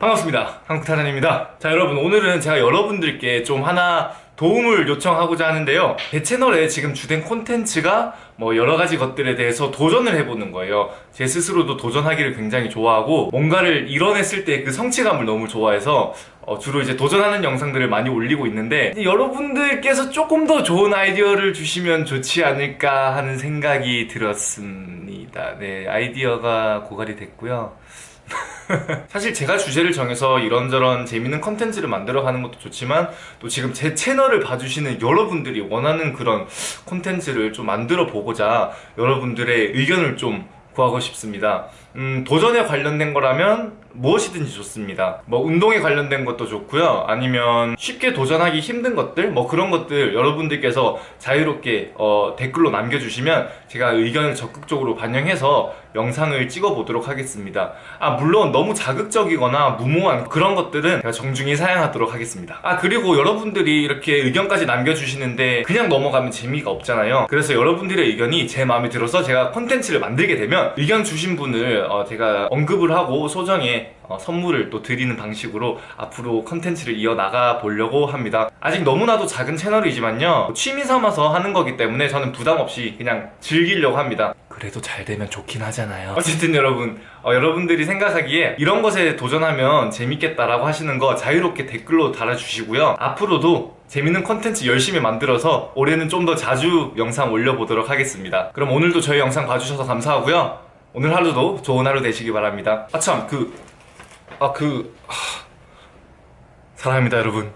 반갑습니다. 한국타잔입니다. 자 여러분 오늘은 제가 여러분들께 좀 하나 도움을 요청하고자 하는데요. 제 채널에 지금 주된 콘텐츠가 뭐 여러가지 것들에 대해서 도전을 해보는 거예요. 제 스스로도 도전하기를 굉장히 좋아하고 뭔가를 이뤄냈을 때 그 성취감을 너무 좋아해서 어, 주로 이제 도전하는 영상들을 많이 올리고 있는데 여러분들께서 조금 더 좋은 아이디어를 주시면 좋지 않을까 하는 생각이 들었습니다. 네 아이디어가 고갈이 됐고요 사실 제가 주제를 정해서 이런저런 재밌는 컨텐츠를 만들어가는 것도 좋지만 또 지금 제 채널을 봐주시는 여러분들이 원하는 그런 콘텐츠를 좀 만들어 보고자 여러분들의 의견을 좀 구하고 싶습니다 음, 도전에 관련된 거라면 무엇이든지 좋습니다. 뭐 운동에 관련된 것도 좋고요. 아니면 쉽게 도전하기 힘든 것들 뭐 그런 것들 여러분들께서 자유롭게 어, 댓글로 남겨주시면 제가 의견을 적극적으로 반영해서 영상을 찍어 보도록 하겠습니다. 아 물론 너무 자극적이거나 무모한 그런 것들은 제가 정중히 사양하도록 하겠습니다. 아 그리고 여러분들이 이렇게 의견까지 남겨주시는데 그냥 넘어가면 재미가 없잖아요. 그래서 여러분들의 의견이 제 마음에 들어서 제가 콘텐츠를 만들게 되면 의견 주신 분을 어, 제가 언급을 하고 소정에 어, 선물을 또 드리는 방식으로 앞으로 컨텐츠를 이어나가 보려고 합니다. 아직 너무나도 작은 채널이지만요. 취미 삼아서 하는 거기 때문에 저는 부담 없이 그냥 즐기려고 합니다. 그래도 잘 되면 좋긴 하잖아요. 어쨌든 여러분 어, 여러분들이 생각하기에 이런 것에 도전하면 재밌겠다라고 하시는 거 자유롭게 댓글로 달아주시고요. 앞으로도 재밌는 컨텐츠 열심히 만들어서 올해는 좀 더 자주 영상 올려보도록 하겠습니다. 그럼 오늘도 저희 영상 봐주셔서 감사하고요 오늘 하루도 좋은 하루 되시기 바랍니다. 아참 그... 아 그... 하... 사랑합니다 여러분